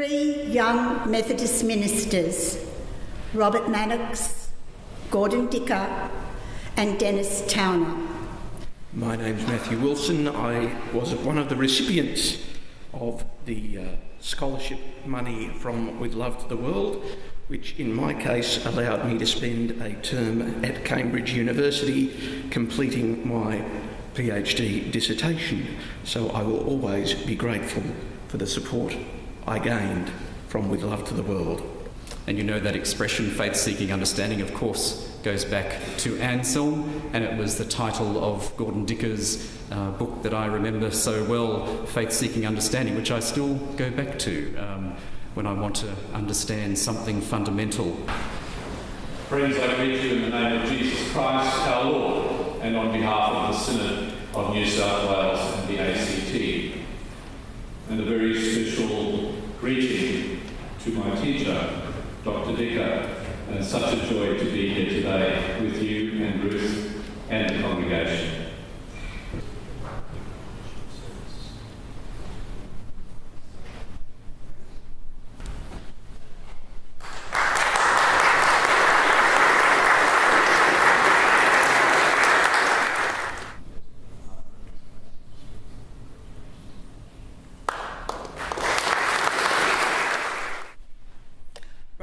three young Methodist ministers, Robert Mannix, Gordon Dicker, and Dennis Towner. My name's Matthew Wilson. I was one of the recipients of the uh, scholarship money from With Love to the World, which in my case allowed me to spend a term at Cambridge University completing my PhD dissertation. So I will always be grateful for the support I gained from With Love to the World. And you know that expression, faith seeking understanding, of course, goes back to Anselm, and it was the title of Gordon Dicker's uh, book that I remember so well, Faith Seeking Understanding, which I still go back to um, when I want to understand something fundamental. Friends, I greet you in the name of Jesus Christ, our Lord, and on behalf of the Synod of New South Wales and the ACT. And a very special greeting to my teacher, Dr. Dicker, and such a joy to be here today with you and Ruth and the congregation.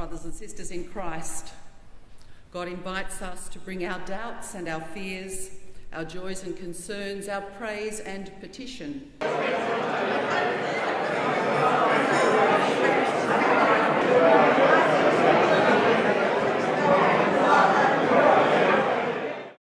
Brothers and sisters in Christ, God invites us to bring our doubts and our fears, our joys and concerns, our praise and petition.